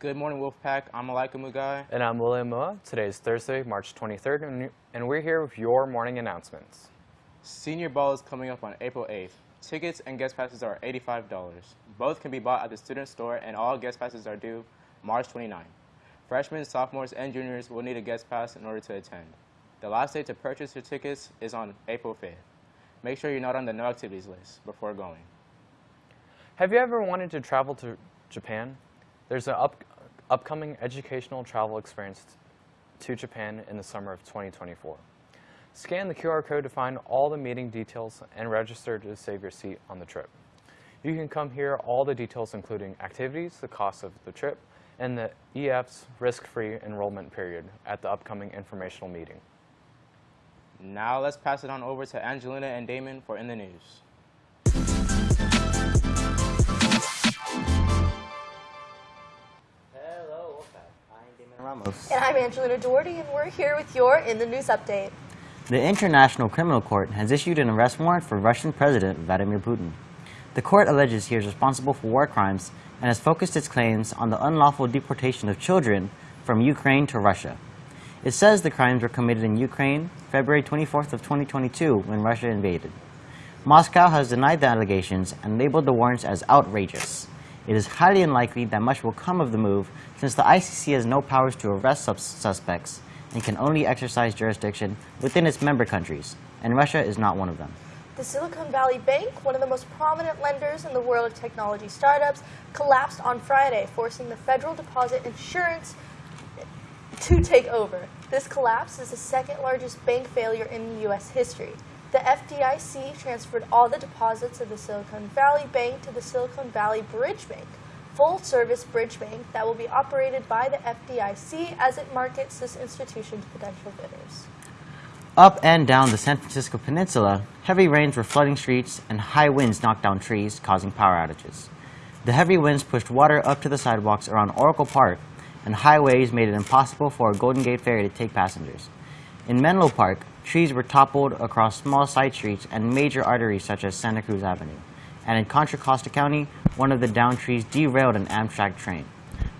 Good morning, Wolfpack. I'm Malika Mugai. And I'm William Moa. Today is Thursday, March 23rd, and- and we're here with your morning announcements. Senior Ball is coming up on April 8th. Tickets and guest passes are $85. Both can be bought at the student store, and all guest passes are due March 29th. Freshmen, sophomores, and juniors will need a guest pass in order to attend. The last day to purchase your tickets is on April 5th. Make sure you're not on the no activities list before going. Have you ever wanted to travel to Japan? There's an up, upcoming educational travel experience to Japan in the summer of 2024. Scan the QR code to find all the meeting details and register to save your seat on the trip. You can come hear all the details including activities, the cost of the trip, and the EF's risk-free enrollment period at the upcoming informational meeting. Now let's pass it on over to Angelina and Damon for In the News. Ramos. And I'm Angelina Doherty, and we're here with your In the News update. The International Criminal Court has issued an arrest warrant for Russian President Vladimir Putin. The court alleges he is responsible for war crimes and has focused its claims on the unlawful deportation of children from Ukraine to Russia. It says the crimes were committed in Ukraine February 24th of 2022 when Russia invaded. Moscow has denied the allegations and labeled the warrants as outrageous. It is highly unlikely that much will come of the move since the ICC has no powers to arrest sus- suspects and can only exercise jurisdiction within its member countries, and Russia is not one of them. The Silicon Valley Bank, one of the most prominent lenders in the world of technology startups, collapsed on Friday, forcing the Federal Deposit Insurance to take over. This collapse is the second largest bank failure in U.S. history. The FDIC transferred all the deposits of the Silicon Valley Bank to the Silicon Valley Bridge Bank, full service bridge bank that will be operated by the FDIC as it markets this institution to potential bidders. Up and down the San Francisco Peninsula, heavy rains were flooding streets and high winds knocked down trees, causing power outages. The heavy winds pushed water up to the sidewalks around Oracle Park, and high waves made it impossible for a Golden Gate Ferry to take passengers. In Menlo Park, trees were toppled across small side streets and major arteries such as Santa Cruz Avenue. And in Contra Costa County, one of the downed trees derailed an Amtrak train.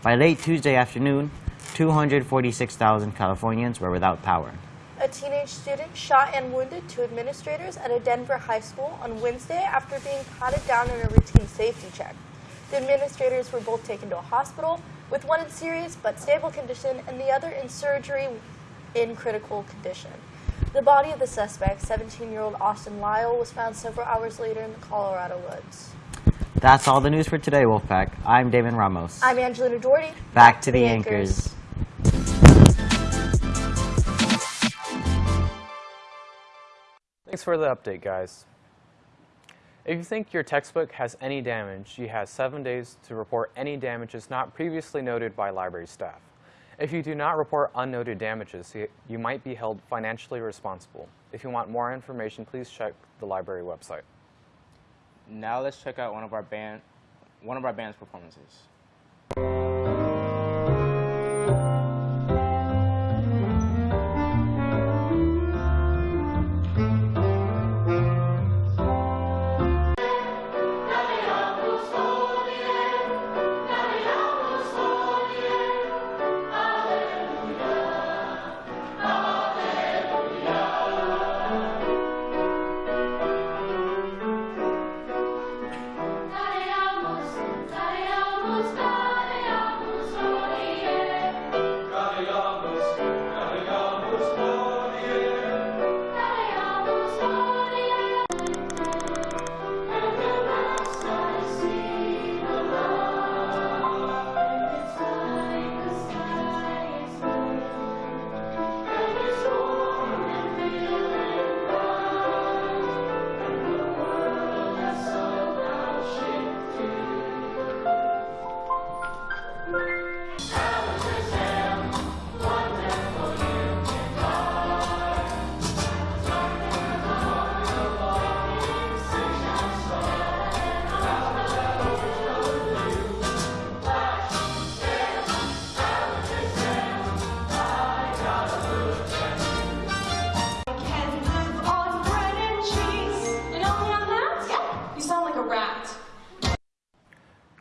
By late Tuesday afternoon, 246,000 Californians were without power. A teenage student shot and wounded two administrators at a Denver high school on Wednesday after being patted down in a routine safety check. The administrators were both taken to a hospital, with one in serious but stable condition and the other in surgery in critical condition. The body of the suspect, 17 year old Austin Lyle, was found several hours later in the Colorado woods. That's all the news for today, Wolfpack. I'm Damon Ramos. I'm Angelina Doherty. Back to the anchors. Thanks for the update, guys. If you think your textbook has any damage, you have seven days to report any damages not previously noted by library staff. If you do not report unnoted damages, you- might be held financially responsible. If you want more information, please check the library website. Now let's check out one of our band, one of our band's performances.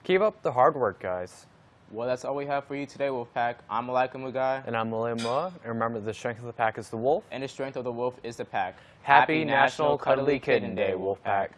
Keep up the hard work, guys. Well, that's all we have for you today, Wolfpack. I'm Malika Mugai, And I'm William Moa. And remember, the strength of the pack is the wolf. and the strength of the wolf is the pack. Happy National Cuddly Kitten Day, Wolfpack.